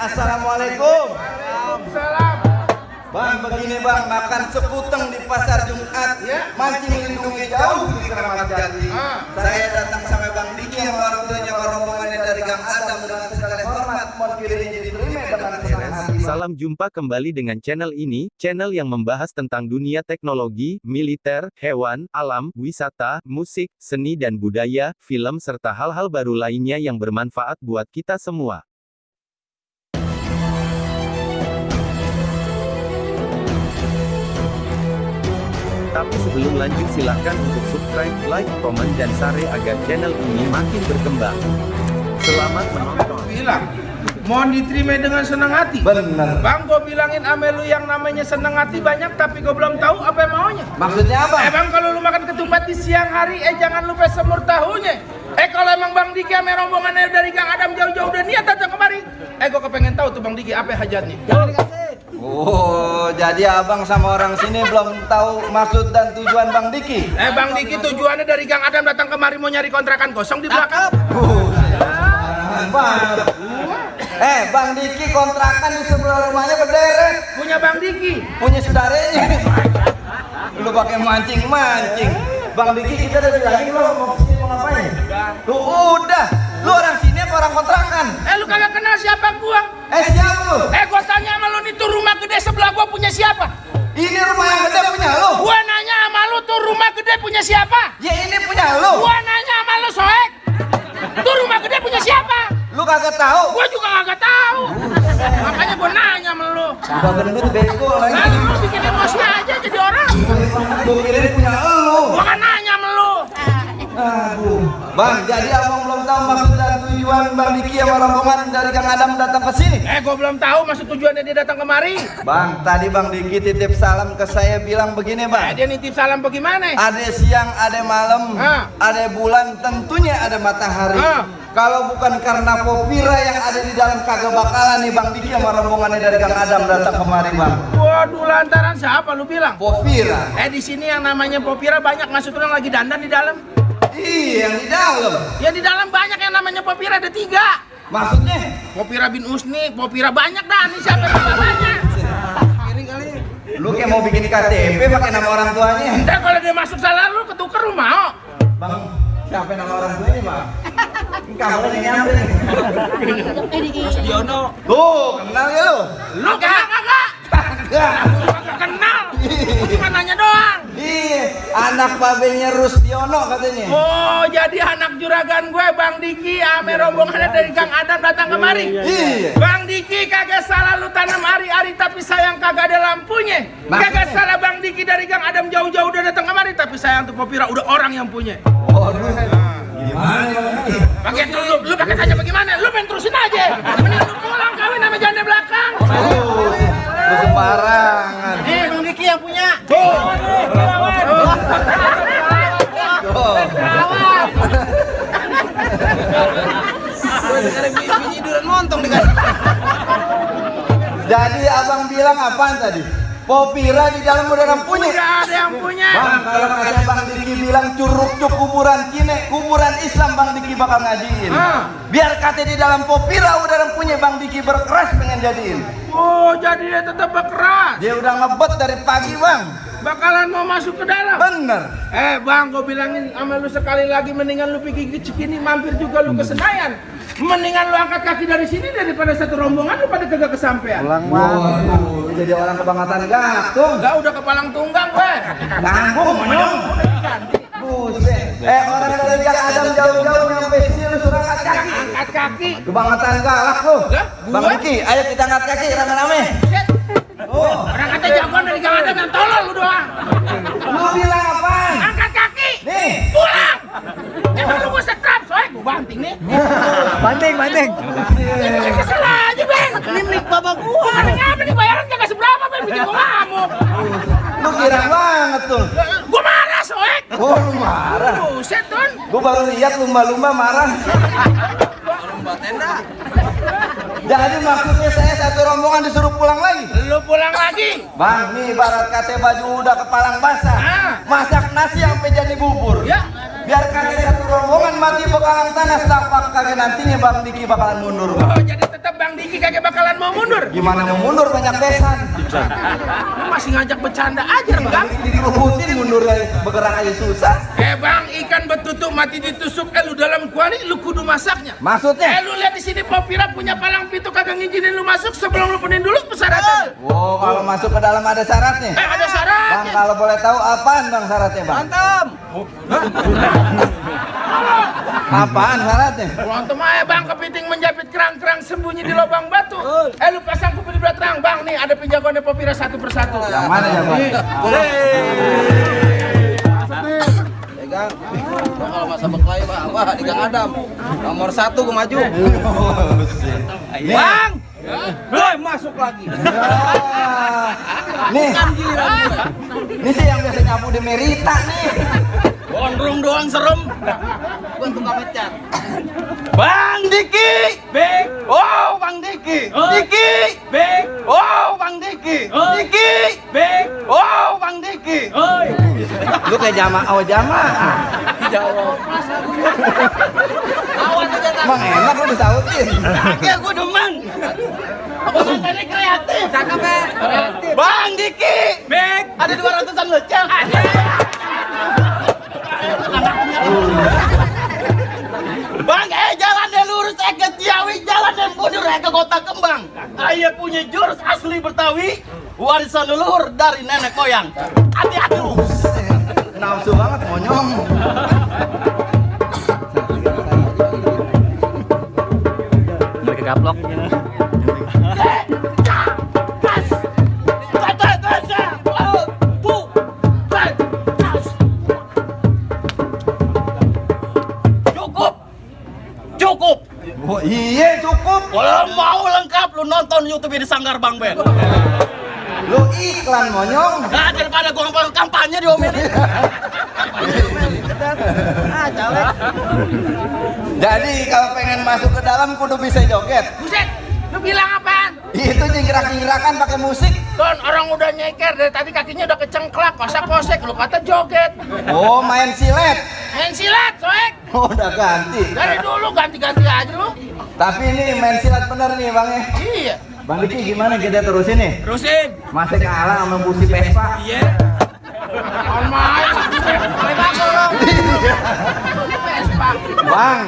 Assalamualaikum. Salam. Bang, begini bang, makan sekuteng di pasar Jumat, mancing lindungi jauh di Keramat Jati. Ah. Saya datang sama Bang Diki yang orang tuanya rombongannya dari Gang Adam dengan segala hormat, mohon kiranya diterima dengan senang hati. Salam jumpa kembali dengan channel ini, channel yang membahas tentang dunia teknologi, militer, hewan, alam, wisata, musik, seni dan budaya, film serta hal-hal baru lainnya yang bermanfaat buat kita semua. Tapi sebelum lanjut silahkan untuk subscribe, like, komen dan share agar channel ini makin berkembang. Selamat menonton. Bilang, mohon diterima dengan senang hati. Bener. Bang, gue bilangin ame lu yang namanya senang hati banyak, tapi gue belum tahu apa yang maunya. Maksudnya apa? Eh bang, kalau lu makan ketupat di siang hari, eh jangan lupa semur tahunya. Eh kalau emang Bang Diki ame rombongannya dari Gang Adam jauh-jauh udah niat datang kemari. Eh gue kepengen tahu tuh Bang Diki apa hajatnya. Oh, jadi abang sama orang sini belum tahu maksud dan tujuan Bang Diki. Eh Bang Diki tujuannya dari Gang Adam datang kemari mau nyari kontrakan kosong di belakang. Bang. Eh, Bang Diki kontrakan di sebelah rumahnya berderet. Punya Bang Diki. punya saudaranya lu pakai mancing mancing bang Diki kita udah bilangin lo mau ke sini mau ngapain lu udah lu orang orang kontrakan Eh lu kagak kenal siapa gua? eh siapa lu Eh gua tanya sama lu nih tuh rumah gede sebelah gua punya siapa? ini rumah yang gede punya lu Gua nanya sama lu tuh rumah gede punya siapa? ya ini punya lu Gua nanya sama lu soek. Tuh rumah gede punya siapa? lu kagak tahu Gua juga kagak tahu. Makanya gua nanya sama lu. udah gendut bego lagi Nah, lu bikin emosi aja jadi orang. gua kira ini punya lu Gua kan nanya sama lu. aduh bang jadi abang belum tahu maksud dan tujuan bang Diki sama rombongan dari Kang Adam datang ke sini Eh, gua belum tahu maksud tujuannya dia datang kemari. Bang, tadi Bang Diki titip salam ke saya bilang begini Eh, Bang dia nitip salam bagaimana? Ada siang, ada malam, Ah. ada bulan, tentunya ada matahari. Ah. Kalau bukan karena Popira yang ada di dalam kagak bakalan nih Bang Diki sama rombongannya dari Kang Adam datang kemari Bang. Waduh, lantaran siapa lu bilang? Popira. Eh, di sini yang namanya Popira banyak orang lagi dandan di dalam. Iya, yang di dalam. Ya di dalam banyak yang namanya Popira ada tiga. Maksudnya? Popira bin Usni, Popira banyak dah. Ini siapa yang kali. Lu kayak mau bikin KTP pakai nama orang tuanya. Entar kalau dia masuk salah lu ketuker lu mau. Bang, siapa nama orang tuanya, Bang? Kamu yang nyampe. Diono. Tuh, kenal ya lu? Lu kagak kagak. Kagak. Kenal. Lu cuma nanya doang. Iya, anak babenya Rusdiono katanya. Oh, jadi anak juragan gue Bang Diki ame rombongannya dari Kang Adam datang kemari. Iya. Bang Diki kagak salah lu tanam hari-hari tapi sayang kagak ada lampunya. Maksudnya? Kagak salah Bang Diki dari Kang Adam jauh-jauh udah datang kemari tapi sayang tuh Popira udah orang yang punya. Waduh. Gimana Bang Diki? Pakai lu, lu, lu pakai tanya bagaimana? Lu main terusin aja. Jadi abang bilang apaan tadi? Popira di dalam udah orang punya. Udah ada yang punya. Bang, kalau kata Bang Diki bilang curug cuk kuburan kine, kuburan Islam Bang Diki bakal ngajiin. Ah. Biar kata di dalam Popira udah orang punya Bang Diki berkeras pengen jadiin. Oh, jadi dia tetap berkeras. Dia udah ngebet dari pagi Bang. Bakalan mau masuk ke dalam. Bener. Eh bang, gue bilangin sama lu sekali lagi mendingan lu pergi ke Cikini mampir juga lu ke Senayan. Mendingan lu angkat kaki dari sini daripada satu rombongan lu pada kagak kesampean. Waduh, jadi orang kebangatan gatung. Enggak udah kepalang tunggang gue. Tanggung, monyong. Buset. Eh, orang dari yang Adam jauh-jauh nyampe sini lu suruh angkat kaki. Angkat kaki. Kebangetan galak lu. Bang? Diki, ayo kita angkat kaki rame-rame. Oh, Orang kata jagoan dari Gang Adam yang tolol lu doang. lu bilang apaan? Angkat kaki. Nih. Pulang. Gue setrap soalnya gue banting nih. Banting, banting. Ini kesel aja bang. Ini milik bapak gua. Kenapa nih bayaran kagak seberapa bang bikin gua ngamuk. Lu kira banget tuh. Gua marah soek. Oh, lu marah. Buset Don. Gua baru lihat lumba-lumba marah. Jadi maksudnya saya satu rombongan disuruh pulang lagi. Lu pulang lagi. Bang, nih barat kate baju udah kepalang basah. Ah. Masak nasi sampai jadi bubur. Ya. Biar kagak satu rombongan mati bekalang tanah setapak kagak nantinya Bang Diki bakalan mundur. Bang. Oh, jadi tetap Bang Diki kagak bakalan mau mundur. Gimana mau mundur banyak besan? Lu masih ngajak bercanda aja, Bang. Dirubutin mundur aja, bergerak aja susah. Eh bang, ikan betutuk mati ditusuk, eh lu dalam kuali, lu kudu masaknya. Eh Maksudnya? lu lihat di sini Popira punya palang pintu kagak ngizinin lu masuk sebelum lu penuhin dulu persyaratan. Wow, kalau masuk ke dalam ada syaratnya. Eh ada Bang, syaratnya. kalau boleh tahu apaan bang syaratnya bang? Mantap. Apaan syaratnya? Berantem aja bang, kepiting menjepit kerang-kerang sembunyi di lubang batu. Eh lu pasang kuping di belakang bang, nih ada penjagoannya Popira satu persatu. Yang mana ya bang? Pegang. Kalau masa berkelahi Pak, wah di Gang Adam. Nomor satu gue maju. Bang! Boy masuk lagi. Nih, ini sih yang biasa nyapu di Merita nih. Gondrong doang serem. Gua tukang ngecat. Bang Diki! Bek! Oh, Bang Diki! Diki! Bek! Oh, Bang Diki! Diki! Bek! Oh, Bang Diki! Lu kayak jama, oh jama. Bang enak lu disautin. Kagak gua demen. Abang tadi kreatif. Cakep ya. Bang Diki! Bek! Ada 200-an lecek. Bang, eh jalan deh lurus eh ke Ciawi, jalan deh mundur eh ke Kota Kembang. Ayah punya jurus asli Betawi, warisan leluhur dari nenek moyang. Hati-hati lu. Nafsu banget monyong. Mereka gaplok. Lu nonton YouTube di Sanggar Bang Ben. Lu iklan monyong. Nah, daripada gua ngomong kampanye diomelin. Jadi kalau pengen masuk ke dalam kudu bisa joget. Buset, lu bilang apaan? Itu jingkrak-jingkrakan pakai musik. Don, orang udah nyeker dari tadi kakinya udah kecengklak, kosak kosek, lu kata joget. Oh, main silet. Main silat, soek. Oh, udah ganti. Dari dulu ganti-ganti aja lu. Tapi ini main silat bener nih, Bang ya. Iya. Bang Diki gimana kita terusin nih? Terusin. Masih kalah sama busi Vespa. Iya. Main. Dong. Vespa. Bang,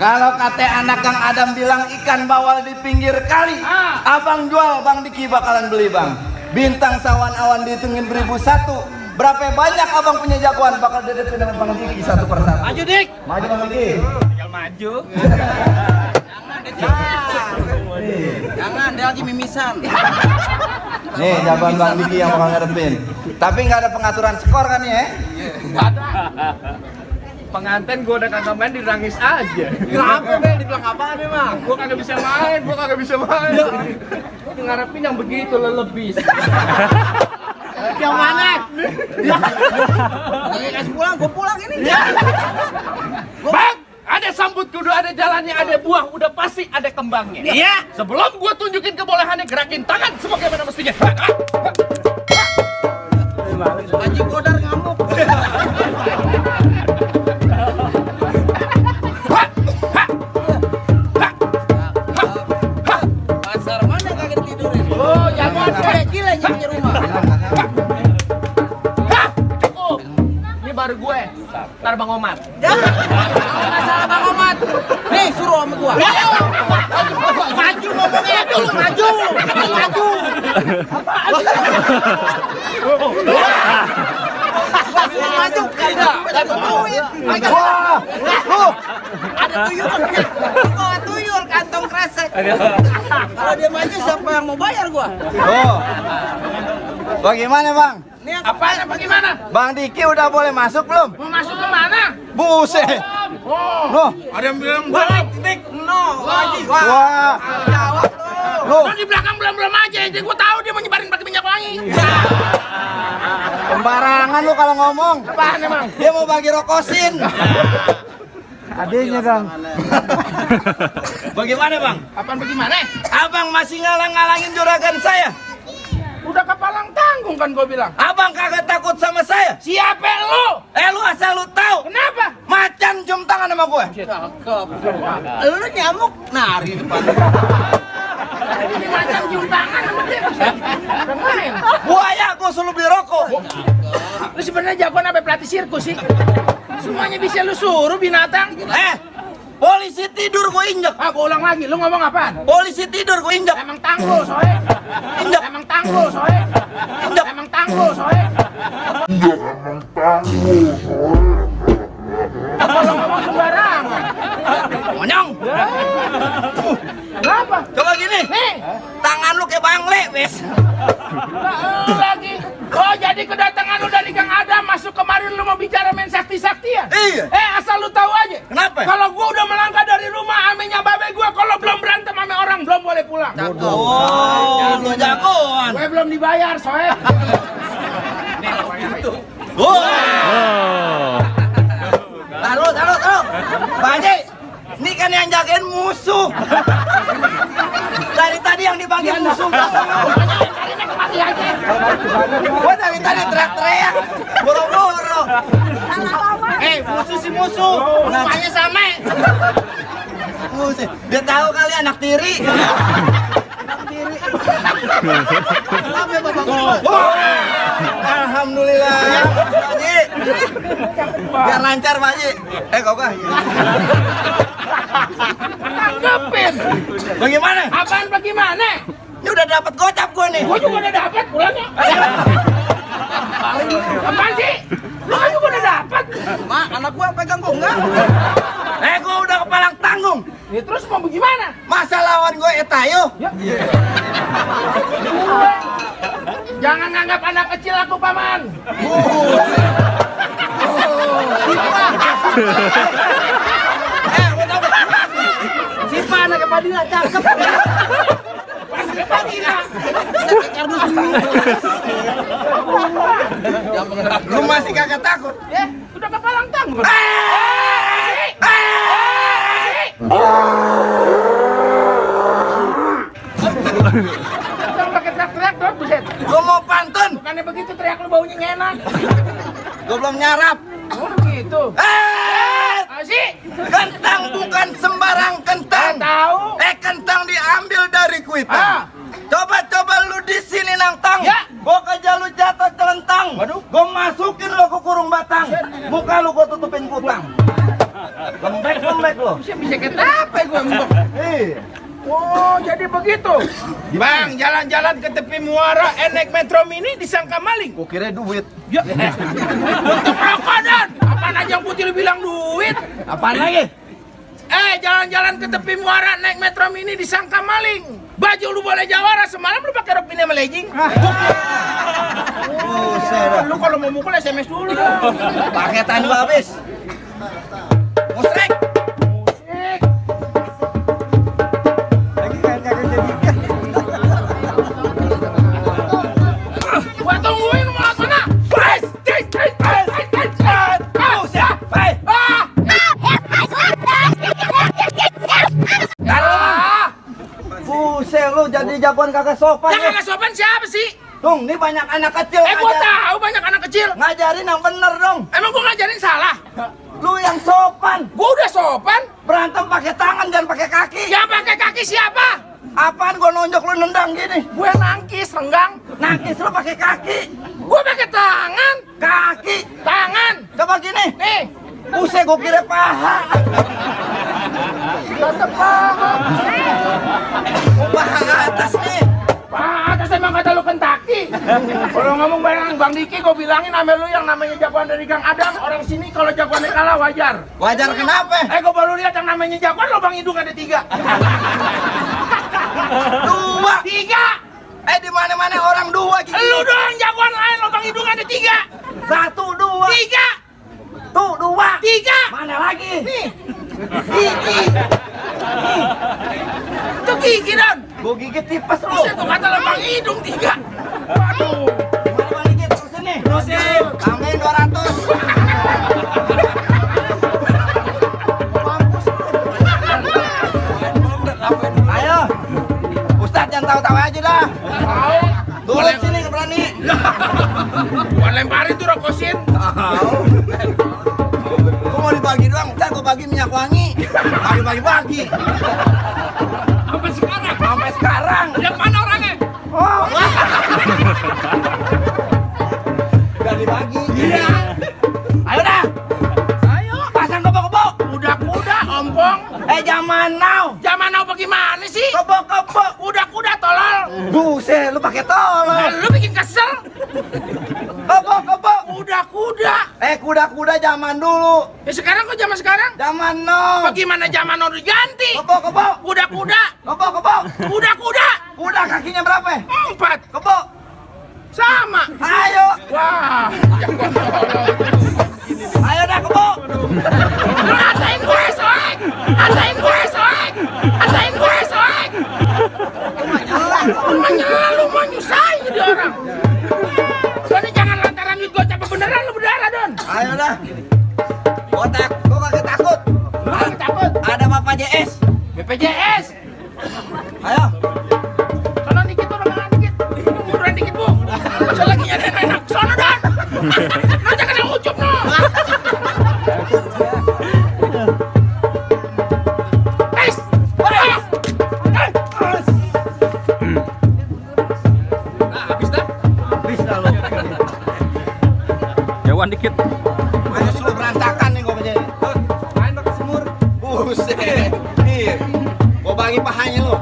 kalau kata anak Kang Adam bilang ikan bawal di pinggir kali, Ah. abang jual Bang Diki bakalan beli bang. Bintang sawan awan dihitungin beribu satu. Berapa banyak abang punya jagoan bakal dedepin dengan Bang Diki satu persatu. Maju dik. Maju Bang Diki. Tinggal maju. Jangan, dia lagi mimisan. Nih jagoan Bang Diki yang bakal ngadepin. Tapi nggak ada pengaturan skor kan ya? Pengantin gue udah kagak main dirangis aja. Kenapa, Ben? Dibilang apaan emang? Gue kagak bisa main, gue kagak bisa main. Ngarepin yang begitu lelebis. Yang mana? Lagi kasih pulang, gua pulang ini. Bang, ada sambut kudu, ada jalannya, ada buah, udah pasti ada kembangnya. Iya. Sebelum gue tunjukin kebolehannya, gerakin tangan sebagaimana mestinya. Haji Kodar ngamuk. Omar. Masalah Bang Omat. Nih suruh sama gua. Maju ngomongnya dulu, maju. Maju. Suruh maju kagak. Duit. Wah. Ada tuyul. Kok tuyul kantong kresek. Kalau dia maju siapa yang mau bayar gua? Tuh. Bagaimana bang? Nih yang Apaan apa gimana? Bang Diki udah boleh masuk belum? Mau masuk ke mana? Buset. Oh, Loh, ada yang bilang balik dik no Haji. Wah. wah. Jawab lu. Lu di belakang belum-belum aja, jadi gua tahu dia mau nyebarin pakai minyak wangi. sembarangan lu kalau ngomong. Apaan emang? Dia mau bagi rokosin. Adanya dong. Bagaimana bang? Apaan bagaimana? Abang masih ngalang-ngalangin juragan saya. Udah kepalang tanggung kan gua bilang. Abang kagak takut sama saya. Siapa lu? Eh lu asal lu tahu. Kenapa? Macan cium tangan sama gue. Cakep. Lu nyamuk nari depan. Ini macam cium tangan sama dia. Buaya gua suruh beli rokok. Lu sebenarnya jagoan apa pelatih sirkus sih? Semuanya bisa lu suruh binatang. Eh, polisi tidur gua injek. Ah, gua ulang lagi. Lu ngomong apaan? Polisi tidur gua injek. Emang tanggul, soe. Injek. Emang tanggul, soe. Injek. Emang tanggul, soe. Kalau ngomong sembarangan. Monyong. Kenapa? Coba gini. Nih, Tangan lu kayak bangle, wes. Lu lagi. Oh, jadi kedatangan lu dari Kang Adam masuk kemarin lu mau bicara main sakti-saktian? Iya. Eh, asal lu tahu aja. Kenapa? Kalau gua udah amenya babe gua kalau belum berantem sama orang belum boleh pulang. Oh, lu jagoan. Gue belum dibayar, soe. Oh. Taruh, taruh, taruh. Pak Haji, ini kan yang jagain musuh. Dari tadi yang dibagian musuh. Gua dari tadi teriak-teriak. Boro-boro. Eh, musuh si musuh. Namanya sama. Musuh. Dia tahu kali anak tiri. Anak tiri. Maaf ya Bapak. Alhamdulillah. Pak Haji. Biar lancar Pak Haji. Eh, kok kah? Tanggepin. Bagaimana? Apaan bagaimana? Ini udah dapat gocap gua nih. Gua juga udah dapat pulangnya. Apaan sih? Lu juga udah dapat. Mak, anak gua pegang kok enggak? Eh, gua udah. Ya terus mau bagaimana? Masa lawan gue etayo? Jangan nganggap anak kecil aku paman. Eh, tahu. Sipa anaknya Padilla cakep. Lu masih kagak takut? Ya, udah kepalang tanggung. Jangan pakai teriak-teriak dong, buset. Gua mau pantun. Bukannya begitu teriak lu baunya nggak enak. Gua belum nyarap. Oh begitu. Eh, Asik. kentang bukan sembarang kentang. Tahu. Eh, kentang diambil dari Ah. kuitang. Coba-coba lu di sini nangtang. Ya. Gua kejar lu jatuh celentang. Waduh. Gua masukin lu ke kurung batang. Muka lu gua tutupin kutang. Lembek lembek lu. Bisa bisa. Iya. Oh, jadi begitu. Bang, jalan-jalan ke tepi muara, eh, naik metro mini disangka maling. Gua kira duit. Ya. Untuk rokok dan. Apaan aja yang putih lu bilang duit? Apaan lagi? Eh, jalan-jalan ke tepi muara, naik metro mini disangka maling. Baju lu boleh jawara, semalam lu pakai rok mini sama legging. Buset. Lu kalau mau mukul SMS dulu. Paketan gua habis. Musrek. Sopan Yang kagak sopan siapa sih? Dong, ini banyak anak kecil. Eh, gua tahu banyak anak kecil. Ngajarin yang bener dong. Emang gua ngajarin salah? Lu yang sopan. Gua udah sopan. Berantem pakai tangan dan pakai kaki. Yang pakai kaki siapa? Apaan gua nonjok lu nendang gini? Gue nangkis, renggang. Nangkis lu pakai kaki. Gue pakai tangan. Kaki. Tangan. Coba gini. Nih. Buset gua kira paha. Tetep paha. Paha atas nih. Paha atas emang kata lu Kentucky. Kalau ngomong bareng Bang Diki, gue bilangin nama lu yang namanya jagoan dari Kang Adam. Orang sini kalau jagoannya kalah wajar. Wajar kenapa? Eh, gue baru lihat yang namanya jagoan lubang hidung ada tiga. Dua. Tiga. Eh di mana-mana orang dua gigi. Lu doang jagoan lain lubang hidung ada tiga. Satu dua. Tiga. Tuh dua. Tiga. Mana lagi? Nih. Gigi. Itu gigi. Gua gigit tipes lu. Tuh kata lubang hidung tiga. Waduh. Mana balikin terusin nih. Terusin. Tambahin 200. Ayo. Ustadz jangan tahu-tahu aja dah. Tahu. Turun sini berani. Gua lemparin tuh rokosin. Tahu. Gua mau dibagi doang, ntar gua bagi minyak wangi. Bagi-bagi-bagi. Sampai sekarang. Sampai sekarang. Yang mana orangnya? Oh, Udah dibagi. iya. Ayo dah. Ayo. Pasang kebo-kebo. Kuda-kuda, ompong. Eh zaman now. Zaman now bagaimana sih? Kebo-kebo. Kuda-kuda tolol. Buset, lu pakai Nah, tolong. lu bikin kesel. Kebo-kebo. Kuda-kuda. Eh kuda-kuda zaman dulu. Ya sekarang kok zaman sekarang? Zaman now. Bagaimana zaman now diganti? Kebo-kebo. Kuda-kuda. Kebo-kebo. Kuda-kuda. Kuda kakinya berapa? Empat. Kebo. Sama. Ayo. Wah. Ayo dah kebo. Lu ngatain gue, soek. Ngatain gue, soek. Ngatain gue, soek. Lu mah nyela, lu mah nyusahin jadi orang. Ayo dah. Gua tak, gua kagak takut. Lu takut. Ada Bapak JS. BPJS. Jauhan dikit. Ayo suruh berantakan nih gua menjadi. Main pakai semur. Buset. Nih. Gua bagi pahanya lu.